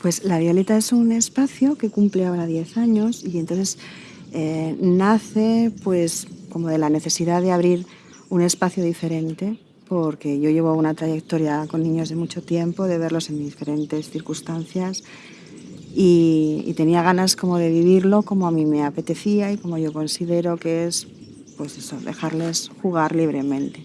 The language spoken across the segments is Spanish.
Pues La Violeta es un espacio que cumple ahora 10 años y entonces eh, nace pues como de la necesidad de abrir un espacio diferente porque yo llevo una trayectoria con niños de mucho tiempo, de verlos en diferentes circunstancias y, tenía ganas como de vivirlo como a mí me apetecía y como yo considero que es pues eso, dejarles jugar libremente.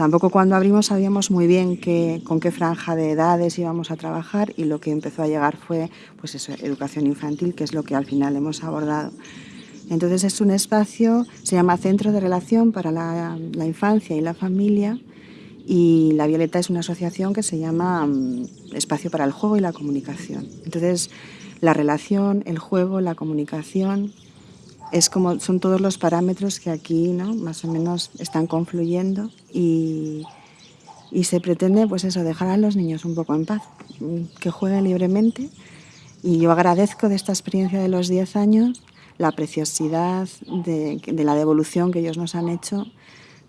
Tampoco cuando abrimos sabíamos muy bien con qué franja de edades íbamos a trabajar y lo que empezó a llegar fue pues eso, educación infantil, que es lo que al final hemos abordado. Entonces es un espacio, se llama Centro de Relación para la, Infancia y la Familia y La Violeta es una asociación que se llama mm, Espacio para el Juego y la Comunicación. Entonces la relación, el juego, la comunicación, es como, son todos los parámetros que aquí ¿no? más o menos están confluyendo y, y, se pretende pues eso, dejar a los niños un poco en paz, que jueguen libremente y yo agradezco de esta experiencia de los 10 años la preciosidad de, la devolución que ellos nos han hecho,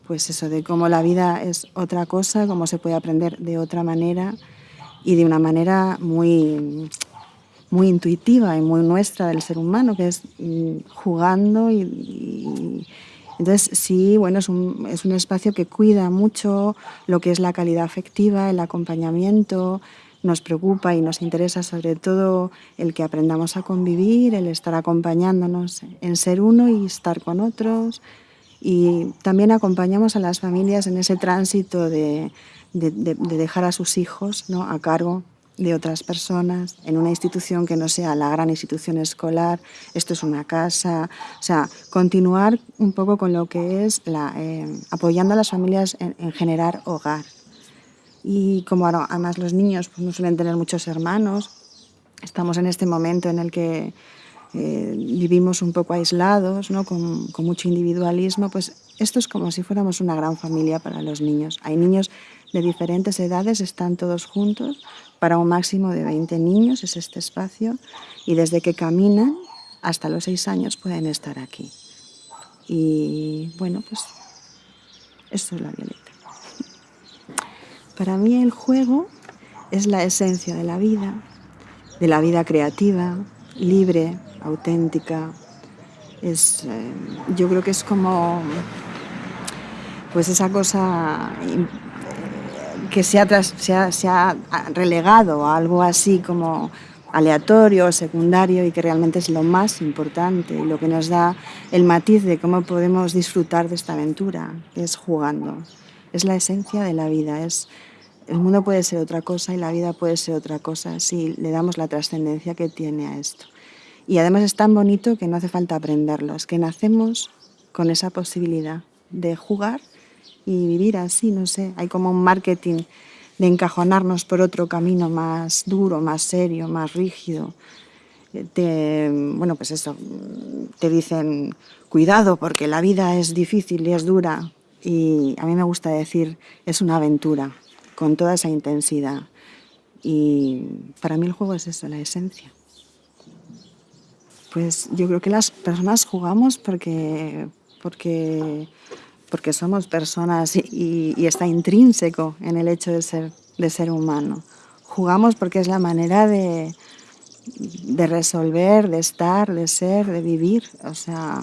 pues eso, de cómo la vida es otra cosa, cómo se puede aprender de otra manera y de una manera muy muy intuitiva y muy nuestra del ser humano, que es mm, jugando y, entonces sí, bueno, es un, es un, espacio que cuida mucho lo que es la calidad afectiva, el acompañamiento, nos preocupa y nos interesa sobre todo el que aprendamos a convivir, el estar acompañándonos en ser uno y estar con otros y también acompañamos a las familias en ese tránsito de, de, de dejar a sus hijos ¿no? a cargo de otras personas, en una institución que no sea la gran institución escolar, esto es una casa, o sea, continuar un poco con lo que es eh, apoyando a las familias en, generar hogar. Y como además los niños pues, no suelen tener muchos hermanos, estamos en este momento en el que eh, vivimos un poco aislados, ¿no? con, con mucho individualismo, pues esto es como si fuéramos una gran familia para los niños. Hay niños de diferentes edades, están todos juntos, para un máximo de 20 niños es este espacio, y desde que caminan hasta los 6 años pueden estar aquí. Y bueno, pues esto es la violeta. Para mí el juego es la esencia de la vida, de la vida creativa, libre, auténtica. Es, eh, yo creo que es como pues esa cosa que se ha, relegado a algo así como aleatorio, secundario y que realmente es lo más importante y lo que nos da el matiz de cómo podemos disfrutar de esta aventura, es jugando. Es la esencia de la vida, es, el mundo puede ser otra cosa y la vida puede ser otra cosa si le damos la trascendencia que tiene a esto. Y además es tan bonito que no hace falta aprenderlo, es que nacemos con esa posibilidad de jugar y vivir así, no sé, hay como un marketing de encajonarnos por otro camino más duro, más serio, más rígido. Te, bueno, pues eso, te dicen, cuidado porque la vida es difícil y es dura. Y a mí me gusta decir, es una aventura, con toda esa intensidad. Y para mí el juego es eso, la esencia. Pues yo creo que las personas jugamos porque, porque porque somos personas y, está intrínseco en el hecho de ser, de ser humano. Jugamos porque es la manera de, de resolver, de estar, de ser, de vivir. O sea,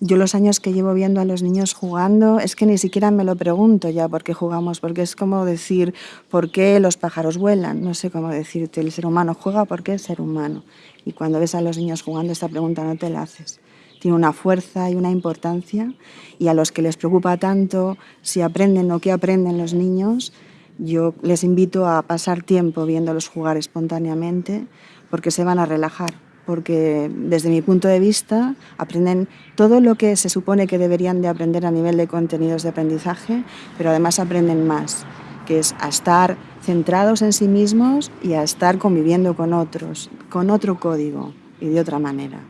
yo los años que llevo viendo a los niños jugando, es que ni siquiera me lo pregunto ya por qué jugamos, porque es como decir por qué los pájaros vuelan, no sé cómo decirte, el ser humano juega porque es ser humano. Y cuando ves a los niños jugando esta pregunta no te la haces tiene una fuerza y una importancia y a los que les preocupa tanto si aprenden o qué aprenden los niños, yo les invito a pasar tiempo viéndolos jugar espontáneamente porque se van a relajar, porque desde mi punto de vista aprenden todo lo que se supone que deberían de aprender a nivel de contenidos de aprendizaje, pero además aprenden más, que es a estar centrados en sí mismos y a estar conviviendo con otros, con otro código y de otra manera.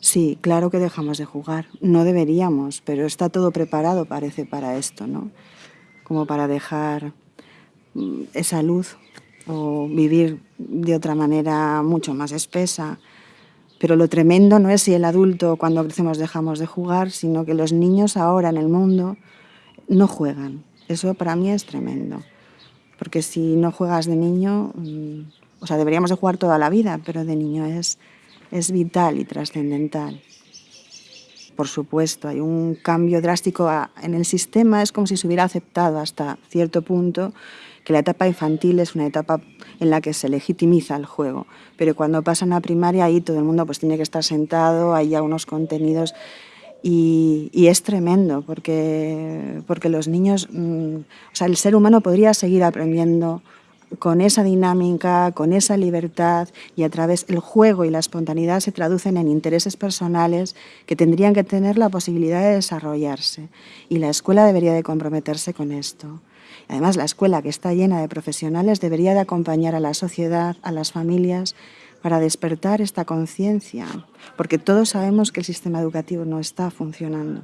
Sí, claro que dejamos de jugar. No deberíamos, pero está todo preparado, parece, para esto, ¿no? Como para dejar mm, esa luz o vivir de otra manera mucho más espesa. Pero lo tremendo no es si el adulto cuando crecemos dejamos de jugar, sino que los niños ahora en el mundo no juegan. Eso para mí es tremendo. porque si no juegas de niño, mm, o sea, deberíamos de jugar toda la vida, pero de niño es, es vital y trascendental. Por supuesto, hay un cambio drástico en el sistema, es como si se hubiera aceptado hasta cierto punto que la etapa infantil es una etapa en la que se legitimiza el juego, pero cuando pasan a primaria ahí todo el mundo pues tiene que estar sentado, hay ya unos contenidos y, es tremendo porque, porque los niños, mm, o sea, el ser humano podría seguir aprendiendo con esa dinámica, con esa libertad y a través del juego y la espontaneidad se traducen en intereses personales que tendrían que tener la posibilidad de desarrollarse y la escuela debería de comprometerse con esto. Además, la escuela que está llena de profesionales debería de acompañar a la sociedad, a las familias, para despertar esta conciencia, porque todos sabemos que el sistema educativo no está funcionando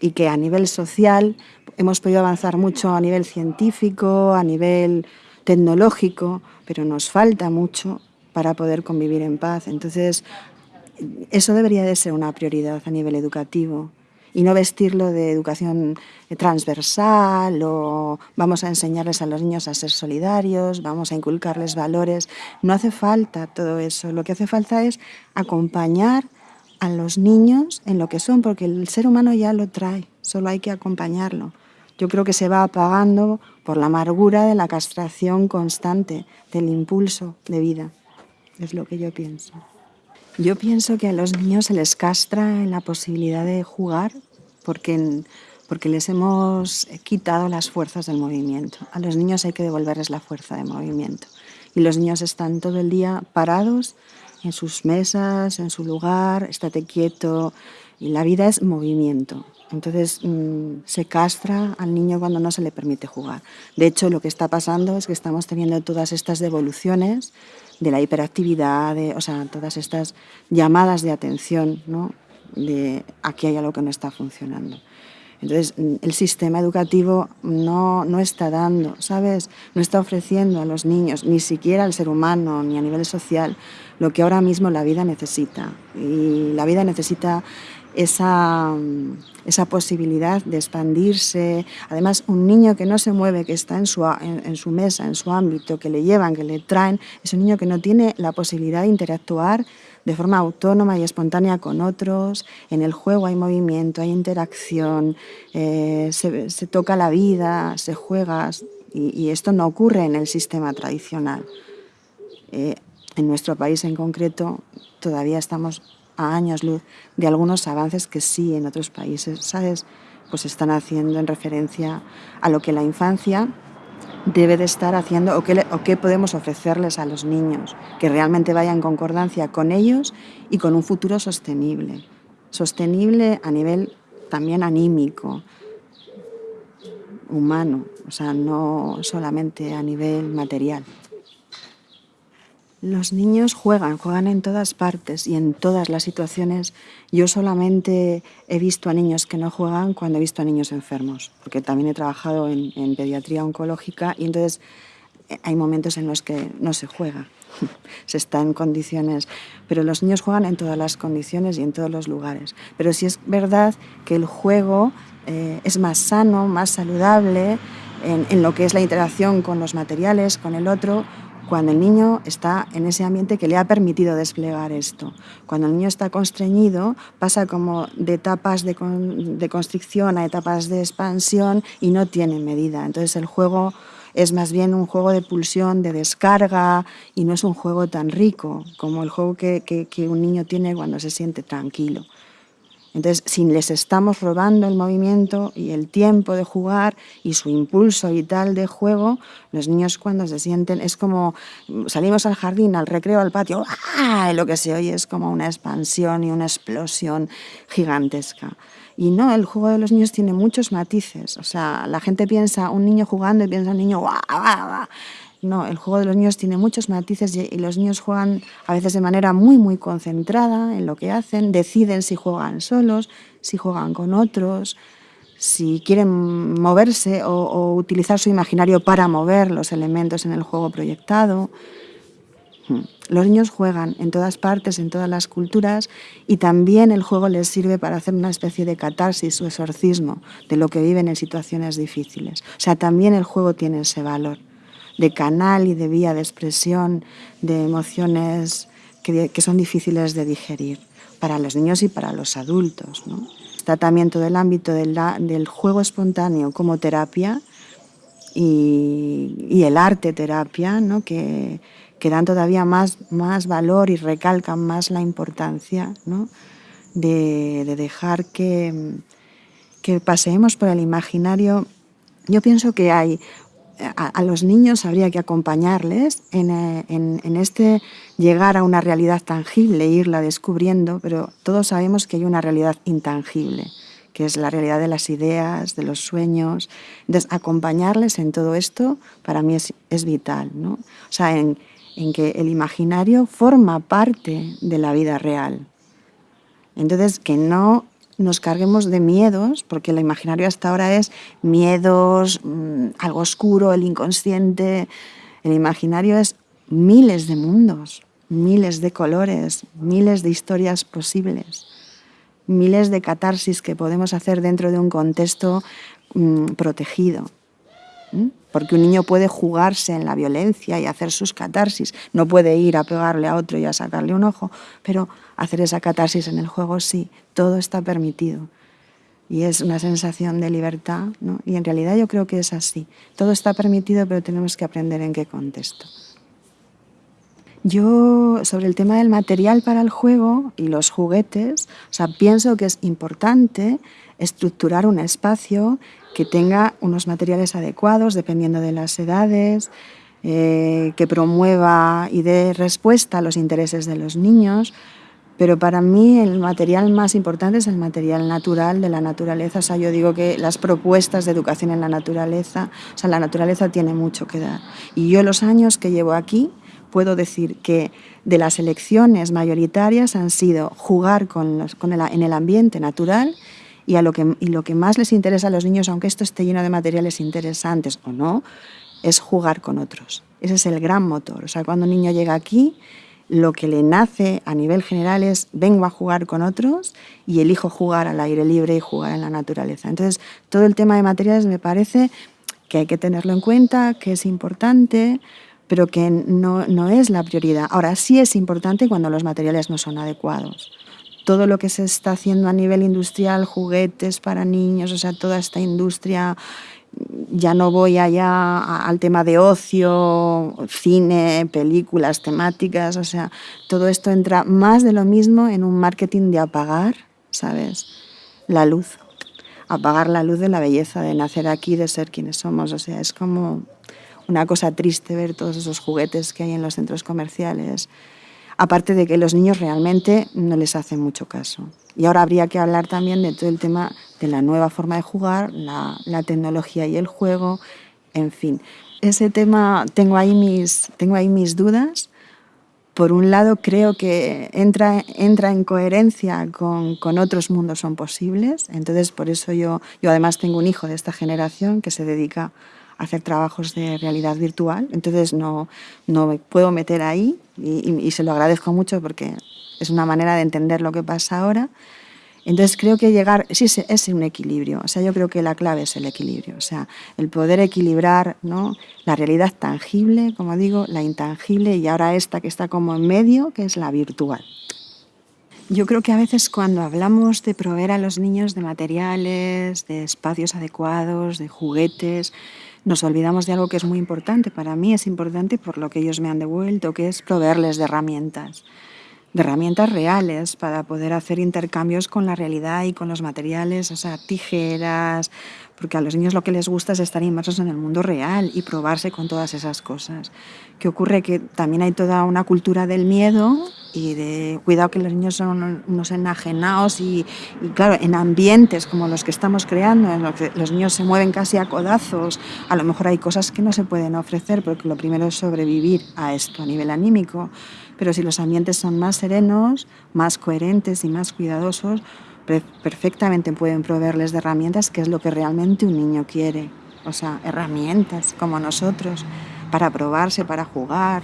y que a nivel social hemos podido avanzar mucho a nivel científico, a nivel tecnológico, pero nos falta mucho para poder convivir en paz. Entonces, eso debería de ser una prioridad a nivel educativo y no vestirlo de educación transversal o vamos a enseñarles a los niños a ser solidarios, vamos a inculcarles valores. No hace falta todo eso. Lo que hace falta es acompañar a los niños en lo que son, porque el ser humano ya lo trae, solo hay que acompañarlo. Yo creo que se va apagando por la amargura de la castración constante, del impulso de vida. Es lo que yo pienso. Yo pienso que a los niños se les castra en la posibilidad de jugar porque, porque les hemos quitado las fuerzas del movimiento. A los niños hay que devolverles la fuerza de movimiento. Y los niños están todo el día parados en sus mesas, en su lugar, estate quieto. Y la vida es movimiento. Entonces mm, se castra al niño cuando no se le permite jugar. De hecho, lo que está pasando es que estamos teniendo todas estas devoluciones de la hiperactividad, o sea, todas estas llamadas de atención, ¿no? de aquí hay algo que no está funcionando. Entonces, el sistema educativo no, no está dando, ¿sabes? No está ofreciendo a los niños, ni siquiera al ser humano, ni a nivel social, lo que ahora mismo la vida necesita. Y la vida necesita esa, esa, posibilidad de expandirse. Además, un niño que no se mueve, que está en su, en, su, mesa, en su ámbito, que le llevan, que le traen, es un niño que no tiene la posibilidad de interactuar de forma autónoma y espontánea con otros. En el juego hay movimiento, hay interacción, eh, se, toca la vida, se juega, y, esto no ocurre en el sistema tradicional. Eh, en nuestro país en concreto todavía estamos a años luz de algunos avances que sí en otros países, ¿sabes? Pues están haciendo en referencia a lo que la infancia debe de estar haciendo o qué, o qué podemos ofrecerles a los niños, que realmente vaya en concordancia con ellos y con un futuro sostenible. Sostenible a nivel también anímico, humano, o sea, no solamente a nivel material. Los niños juegan, juegan en todas partes y en todas las situaciones. Yo solamente he visto a niños que no juegan cuando he visto a niños enfermos, porque también he trabajado en, pediatría oncológica y entonces eh, hay momentos en los que no se juega, se está en condiciones, pero los niños juegan en todas las condiciones y en todos los lugares. Pero sí es verdad que el juego eh, es más sano, más saludable en, en lo que es la interacción con los materiales, con el otro, cuando el niño está en ese ambiente que le ha permitido desplegar esto. Cuando el niño está constreñido, pasa como de etapas de, de constricción a etapas de expansión y no tiene medida. Entonces el juego es más bien un juego de pulsión, de descarga, y no es un juego tan rico como el juego que, que un niño tiene cuando se siente tranquilo. Entonces, si les estamos robando el movimiento y el tiempo de jugar y su impulso vital de juego, los niños cuando se sienten, es como salimos al jardín, al recreo, al patio, ¡ah! lo que se oye es como una expansión y una explosión gigantesca. Y no, el juego de los niños tiene muchos matices. O sea, la gente piensa un niño jugando y piensa un niño ¡guau, guau, no, el juego de los niños tiene muchos matices y los niños juegan a veces de manera muy, muy concentrada en lo que hacen, deciden si juegan solos, si juegan con otros, si quieren moverse o, utilizar su imaginario para mover los elementos en el juego proyectado. Mm. Los niños juegan en todas partes, en todas las culturas, y también el juego les sirve para hacer una especie de catarsis o exorcismo de lo que viven en situaciones difíciles. O sea, también el juego tiene ese valor de canal y de vía de expresión de emociones que, son difíciles de digerir para los niños y para los adultos. Está también todo el ámbito del, juego espontáneo como terapia y, el arte terapia, ¿no? que, que dan todavía más, más valor y recalcan más la importancia de, dejar que, que paseemos por el imaginario. Yo pienso que hay a, los niños habría que acompañarles en, en, este llegar a una realidad tangible, irla descubriendo, pero todos sabemos que hay una realidad intangible, que es la realidad de las ideas, de los sueños. Entonces, acompañarles en todo esto para mí es, es vital, ¿no? O sea, en, en que el imaginario forma parte de la vida real. Entonces, que no nos carguemos de miedos, porque el imaginario hasta ahora es miedos, mm, algo oscuro, el inconsciente. El imaginario es miles de mundos, miles de colores, miles de historias posibles, miles de catarsis que podemos hacer dentro de un contexto mm, protegido. Porque un niño puede jugarse en la violencia y hacer sus catarsis. No puede ir a pegarle a otro y a sacarle un ojo, pero hacer esa catarsis en el juego sí, todo está permitido. Y es una sensación de libertad, ¿no? Y en realidad yo creo que es así. Todo está permitido, pero tenemos que aprender en qué contexto. Yo, sobre el tema del material para el juego y los juguetes, o sea, pienso que es importante estructurar un espacio que tenga unos materiales adecuados dependiendo de las edades, eh, que promueva y dé respuesta a los intereses de los niños, pero para mí el material más importante es el material natural de la naturaleza. O sea, yo digo que las propuestas de educación en la naturaleza, o sea, la naturaleza tiene mucho que dar. Y yo los años que llevo aquí puedo decir que de las elecciones mayoritarias han sido jugar con en el ambiente natural y, a lo que, y lo que más les interesa a los niños, aunque esto esté lleno de materiales interesantes o no, es jugar con otros. Ese es el gran motor. O sea, cuando un niño llega aquí, lo que le nace a nivel general es vengo a jugar con otros y elijo jugar al aire libre y jugar en la naturaleza. Entonces, todo el tema de materiales me parece que hay que tenerlo en cuenta, que es importante, pero que no, no es la prioridad. Ahora, sí es importante cuando los materiales no son adecuados todo lo que se está haciendo a nivel industrial, juguetes para niños, o sea, toda esta industria, ya no voy allá al tema de ocio, cine, películas, temáticas, o sea, todo esto entra más de lo mismo en un marketing de apagar, ¿sabes? La luz, apagar la luz de la belleza, de nacer aquí, de ser quienes somos, o sea, es como una cosa triste ver todos esos juguetes que hay en los centros comerciales, aparte de que los niños realmente no les hacen mucho caso. Y ahora habría que hablar también de todo el tema de la nueva forma de jugar, la, tecnología y el juego, en fin. Ese tema tengo ahí mis, tengo ahí mis dudas. Por un lado, creo que entra, entra en coherencia con, con, otros mundos son posibles. Entonces, por eso yo, yo además tengo un hijo de esta generación que se dedica hacer trabajos de realidad virtual, entonces no, no me puedo meter ahí y, se lo agradezco mucho porque es una manera de entender lo que pasa ahora. Entonces creo que llegar, sí, es un equilibrio, o sea, yo creo que la clave es el equilibrio, o sea, el poder equilibrar ¿no? la realidad tangible, como digo, la intangible y ahora esta que está como en medio, que es la virtual. Yo creo que a veces cuando hablamos de proveer a los niños de materiales, de espacios adecuados, de juguetes, nos olvidamos de algo que es muy importante. Para mí es importante por lo que ellos me han devuelto, que es proveerles de herramientas, de herramientas reales para poder hacer intercambios con la realidad y con los materiales, o sea, tijeras, porque a los niños lo que les gusta es estar inmersos en el mundo real y probarse con todas esas cosas. ¿Qué ocurre? Que también hay toda una cultura del miedo y de cuidado que los niños son unos enajenados y, claro, en ambientes como los que estamos creando, en los que los niños se mueven casi a codazos, a lo mejor hay cosas que no se pueden ofrecer porque lo primero es sobrevivir a esto a nivel anímico, pero si los ambientes son más serenos, más coherentes y más cuidadosos, perfectamente pueden proveerles de herramientas, que es lo que realmente un niño quiere. O sea, herramientas como nosotros, para probarse, para jugar,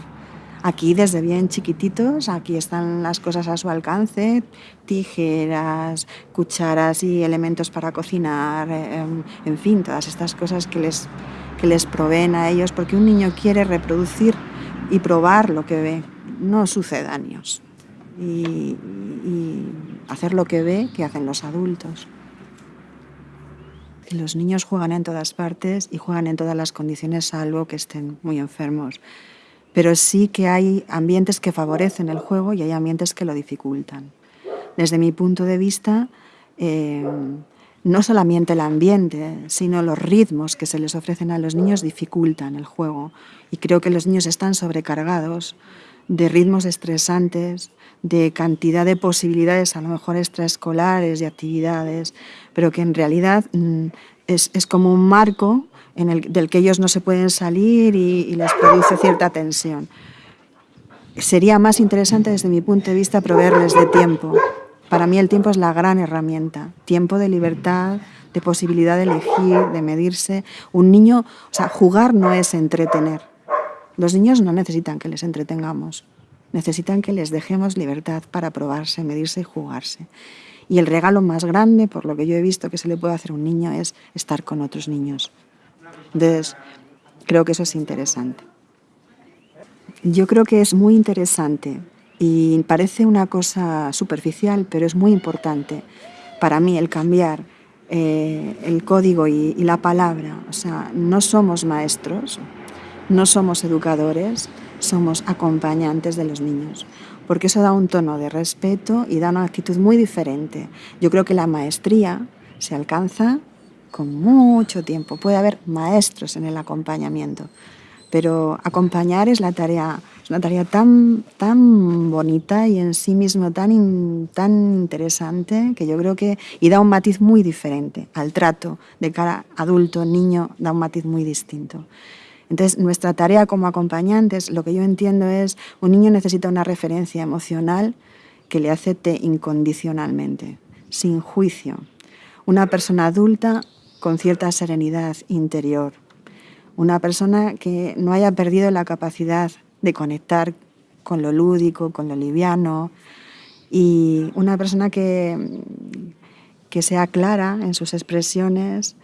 Aquí desde bien chiquititos, aquí están las cosas a su alcance, tijeras, cucharas y elementos para cocinar, em, en fin, todas estas cosas que les, que les proveen a ellos, porque un niño quiere reproducir y probar lo que ve, no sucedáneos. Y, y hacer lo que ve que hacen los adultos. Los niños juegan en todas partes y juegan en todas las condiciones, salvo que estén muy enfermos. Pero sí que hay ambientes que favorecen el juego y hay ambientes que lo dificultan. Desde mi punto de vista, eh, no solamente el ambiente, sino los ritmos que se les ofrecen a los niños dificultan el juego. Y creo que los niños están sobrecargados de ritmos estresantes, de cantidad de posibilidades, a lo mejor extraescolares, de actividades, pero que en realidad mm, es, es como un marco en el, del que ellos no se pueden salir y, y les produce cierta tensión. Sería más interesante desde mi punto de vista proveerles de tiempo. Para mí el tiempo es la gran herramienta, tiempo de libertad, de posibilidad de elegir, de medirse. Un niño, o sea, jugar no es entretener. Los niños no necesitan que les entretengamos, necesitan que les dejemos libertad para probarse, medirse y jugarse. Y el regalo más grande, por lo que yo he visto que se le puede hacer a un niño, es estar con otros niños. Entonces, creo que eso es interesante. Yo creo que es muy interesante y parece una cosa superficial, pero es muy importante para mí el cambiar eh, el código y, y la palabra. O sea, no somos maestros, no somos educadores, somos acompañantes de los niños, porque eso da un tono de respeto y da una actitud muy diferente. Yo creo que la maestría se alcanza con mucho tiempo. Puede haber maestros en el acompañamiento, pero acompañar es la tarea es una tarea tan, tan bonita y en sí mismo tan, tan interesante que yo creo que y da un matiz muy diferente al trato de cara adulto, niño, da un matiz muy distinto. Entonces, nuestra tarea como acompañantes, lo que yo entiendo es, un niño necesita una referencia emocional que le acepte incondicionalmente, sin juicio. Una persona adulta con cierta serenidad interior. Una persona que no haya perdido la capacidad de conectar con lo lúdico, con lo liviano. Y una persona que, que sea clara en sus expresiones,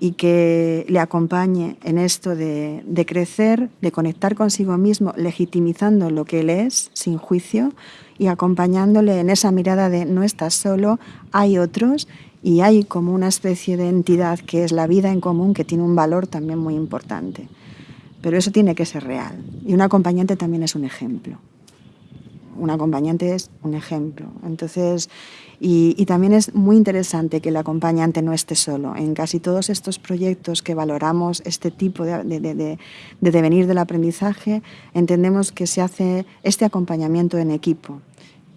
y que le acompañe en esto de, crecer, de conectar consigo mismo, legitimizando lo que él es, sin juicio, y acompañándole en esa mirada de no estás solo, hay otros y hay como una especie de entidad que es la vida en común que tiene un valor también muy importante. Pero eso tiene que ser real y un acompañante también es un ejemplo. Un acompañante es un ejemplo. Entonces, y, también es muy interesante que el acompañante no esté solo. En casi todos estos proyectos que valoramos este tipo de, de, de, de devenir del aprendizaje, entendemos que se hace este acompañamiento en equipo,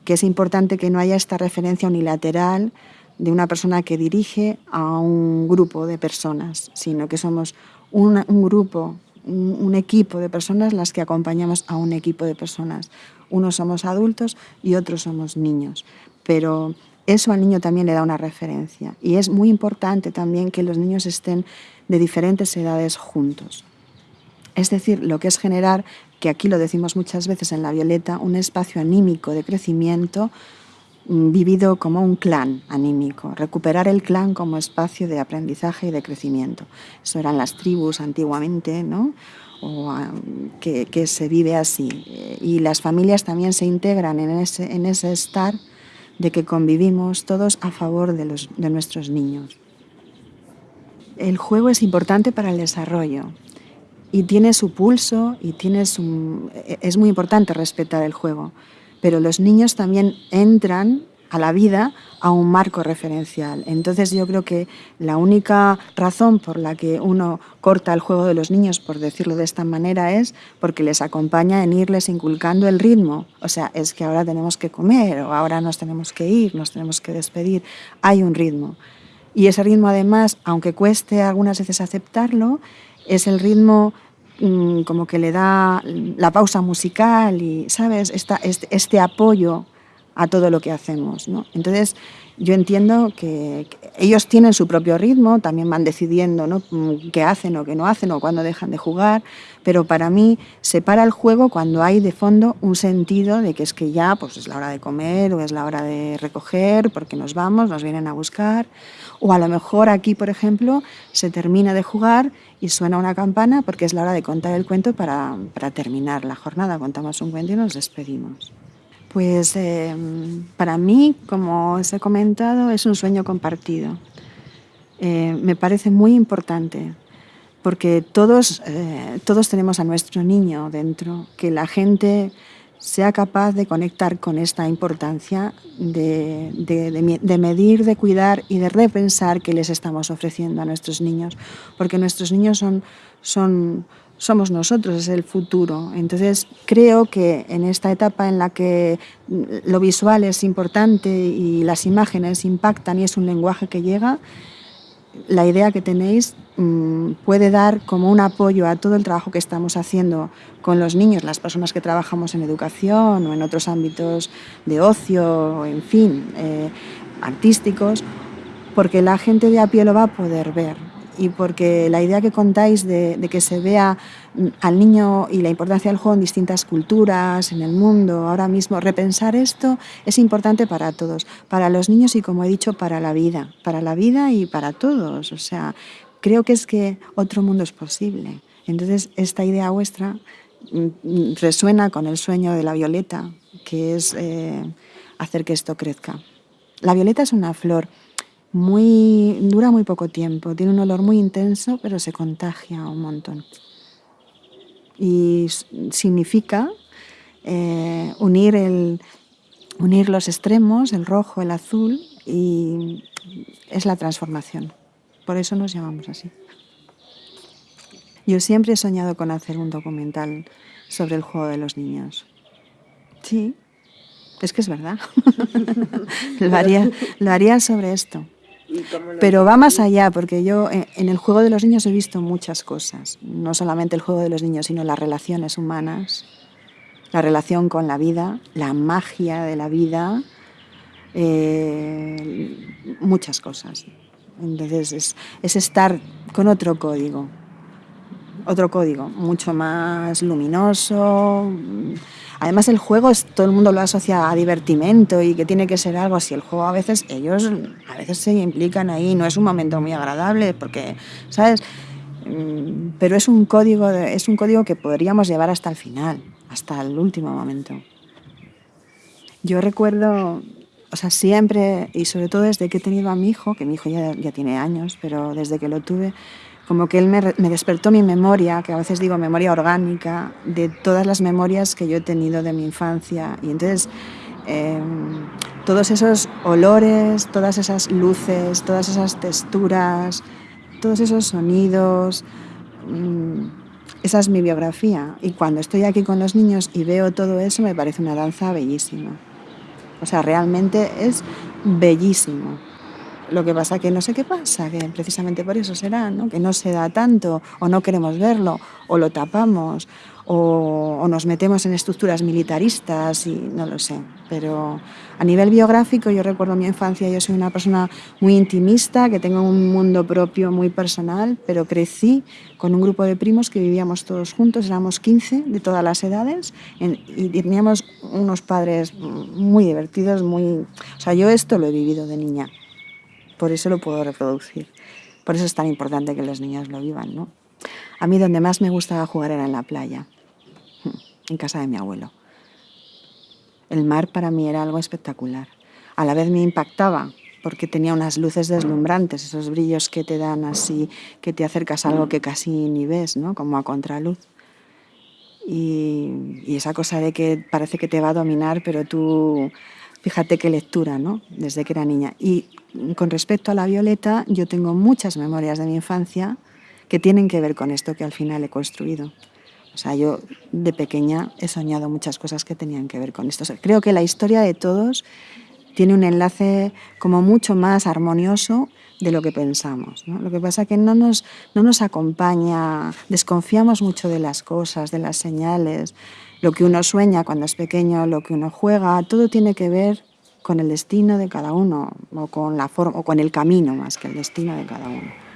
que es importante que no haya esta referencia unilateral de una persona que dirige a un grupo de personas, sino que somos un grupo, un, equipo de personas las que acompañamos a un equipo de personas. Unos somos adultos y otros somos niños pero eso al niño también le da una referencia. Y es muy importante también que los niños estén de diferentes edades juntos. Es decir, lo que es generar, que aquí lo decimos muchas veces en La Violeta, un espacio anímico de crecimiento vivido como un clan anímico, recuperar el clan como espacio de aprendizaje y de crecimiento. Eso eran las tribus antiguamente, ¿no? o que, se vive así. Y las familias también se integran en ese, en ese estar de que convivimos todos a favor de, los, de nuestros niños. El juego es importante para el desarrollo y tiene su pulso y tiene su, es muy importante respetar el juego, pero los niños también entran a la vida a un marco referencial. Entonces yo creo que la única razón por la que uno corta el juego de los niños, por decirlo de esta manera, es porque les acompaña en irles inculcando el ritmo. O sea, es que ahora tenemos que comer o ahora nos tenemos que ir, nos tenemos que despedir. Hay un ritmo. Y ese ritmo además, aunque cueste algunas veces aceptarlo, es el ritmo mmm, como que le da la pausa musical y, ¿sabes? Esta, este, este apoyo a todo lo que hacemos. ¿no? Entonces, yo entiendo que, ellos tienen su propio ritmo, también van decidiendo ¿no? Qué hacen o qué no hacen o cuándo dejan de jugar, pero para mí se para el juego cuando hay de fondo un sentido de que es que ya pues, es la hora de comer o es la hora de recoger porque nos vamos, nos vienen a buscar, o a lo mejor aquí, por ejemplo, se termina de jugar y suena una campana porque es la hora de contar el cuento para, para terminar la jornada, contamos un cuento y nos despedimos. Pues em, para mí, como os he comentado, es un sueño compartido. Eh, me parece muy importante porque todos, eh, todos tenemos a nuestro niño dentro, que la gente sea capaz de conectar con esta importancia de, de, medir, de cuidar y de repensar qué les estamos ofreciendo a nuestros niños, porque nuestros niños son, son, somos nosotros, es el futuro. Entonces creo que en esta etapa en la que lo visual es importante y las imágenes impactan y es un lenguaje que llega, la idea que tenéis mm, puede dar como un apoyo a todo el trabajo que estamos haciendo con los niños, las personas que trabajamos en educación o en otros ámbitos de ocio, en fin, eh, artísticos, porque la gente de a pie lo va a poder ver y porque la idea que contáis de, que se vea mm, al niño y la importancia del juego en distintas culturas, en el mundo, ahora mismo, repensar esto es importante para todos, para los niños y como he dicho, para la vida, para la vida y para todos. O sea, creo que es que otro mundo es posible. Entonces, esta idea vuestra mm, resuena con el sueño de la violeta, que es eh, hacer que esto crezca. La violeta es una flor muy, dura muy poco tiempo, tiene un olor muy intenso, pero se contagia un montón. Y significa eh, unir, el, unir los extremos, el rojo, el azul, y es la transformación. Por eso nos llamamos así. Yo siempre he soñado con hacer un documental sobre el juego de los niños. Sí, es que es verdad. lo, haría, lo haría sobre esto. Pero va más allá, porque yo eh, en el juego de los niños he visto muchas cosas, no solamente el juego de los niños, sino las relaciones humanas, la relación con la vida, la magia de la vida, eh, muchas cosas. Entonces es, es estar con otro código, otro código, mucho más luminoso, Además el juego es, todo el mundo lo asocia a divertimento y que tiene que ser algo así. El juego a veces, ellos a veces se implican ahí, no es un momento muy agradable porque, ¿sabes? Mm, pero es un código, es un código que podríamos llevar hasta el final, hasta el último momento. Yo recuerdo, o sea, siempre, y sobre todo desde que he tenido a mi hijo, que mi hijo ya, ya tiene años, pero desde que lo tuve, como que él me, despertó mi memoria, que a veces digo memoria orgánica, de todas las memorias que yo he tenido de mi infancia. Y entonces em, todos esos olores, todas esas luces, todas esas texturas, todos esos sonidos, mm, esa es mi biografía. Y cuando estoy aquí con los niños y veo todo eso, me parece una danza bellísima. O sea, realmente es bellísimo. Lo que pasa que no sé qué pasa, que precisamente por eso será, ¿no? que no se da tanto, o no queremos verlo, o lo tapamos, o, nos metemos en estructuras militaristas y no lo sé. Pero a nivel biográfico yo recuerdo mi infancia, yo soy una persona muy intimista, que tengo un mundo propio muy personal, pero crecí con un grupo de primos que vivíamos todos juntos, éramos 15 de todas las edades y teníamos unos padres muy divertidos, muy... O sea, yo esto lo he vivido de niña por eso lo puedo reproducir. Por eso es tan importante que los niños lo vivan, ¿no? A mí donde más me gustaba jugar era en la playa, en casa de mi abuelo. El mar para mí era algo espectacular. A la vez me impactaba porque tenía unas luces deslumbrantes, esos brillos que te dan así, que te acercas a algo que casi ni ves, ¿no? Como a contraluz. Y, y esa cosa de que parece que te va a dominar, pero tú Fíjate qué lectura, ¿no? Desde que era niña. Y con respecto a la Violeta, yo tengo muchas memorias de mi infancia que tienen que ver con esto que al final he construido. O sea, yo de pequeña he soñado muchas cosas que tenían que ver con esto. creo que la historia de todos tiene un enlace como mucho más armonioso de lo que pensamos. Lo que pasa es que no nos, no nos acompaña, desconfiamos mucho de las cosas, de las señales, lo que uno sueña cuando es pequeño, lo que uno juega, todo tiene que ver con el destino de cada uno o con, la forma, o con el camino más que el destino de cada uno.